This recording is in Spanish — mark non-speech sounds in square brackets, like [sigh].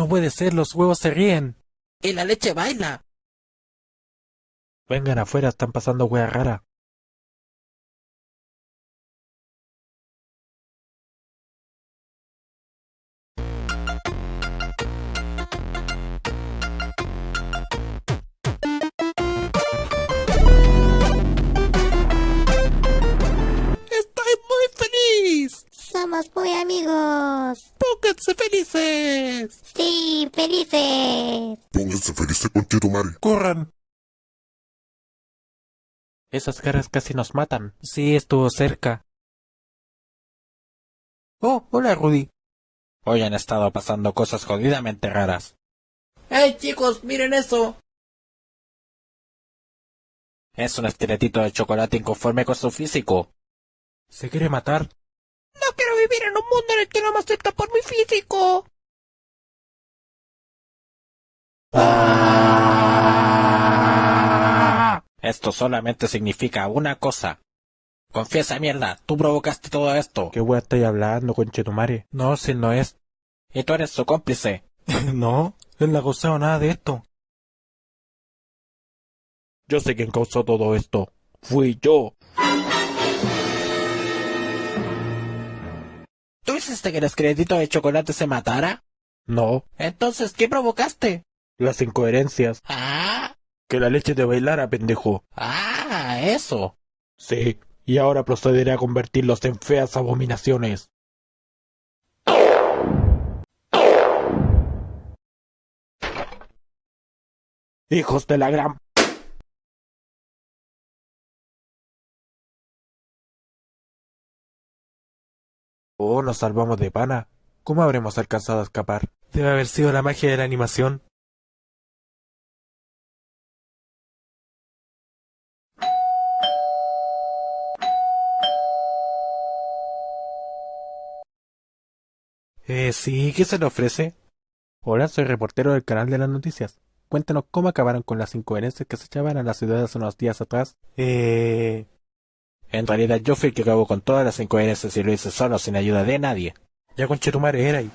No puede ser, los huevos se ríen. Y la leche baila. Vengan afuera, están pasando wea rara. Amigos. Pónganse felices. Sí, felices. Pónganse felices con Chetumare. ¡Corran! Esas caras casi nos matan. Sí, estuvo cerca. Oh, hola Rudy. Hoy han estado pasando cosas jodidamente raras. ¡Hey chicos, miren eso! Es un esqueletito de chocolate inconforme con su físico. Se quiere matar. Vivir en un mundo en el que no me acepta por mi físico. Esto solamente significa una cosa. Confiesa mierda, tú provocaste todo esto. ¿Qué wea estáis hablando, conchetumare? No, si no es. Y tú eres su cómplice. [laughs] no, él no ha causado nada de esto. Yo sé quién causó todo esto. Fui yo. Hiciste que el esqueletito de chocolate se matara? No, Entonces, ¿qué provocaste? las incoherencias. Ah, Que la leche te bailara, pendejo. ah, eso. Sí, y ahora procederé a convertirlos en feas abominaciones. Hijos de la gran... Oh, nos salvamos de pana. ¿Cómo habremos alcanzado a escapar? Debe haber sido la magia de la animación. Eh, sí, ¿qué se le ofrece? Hola, soy reportero del canal de las noticias. Cuéntanos cómo acabaron con las incoherencias que se echaban a la ciudad hace unos días atrás. Eh... En realidad yo fui el que acabó con todas las incoherencias y lo hice solo, sin ayuda de nadie. Ya con Chetumare era ahí.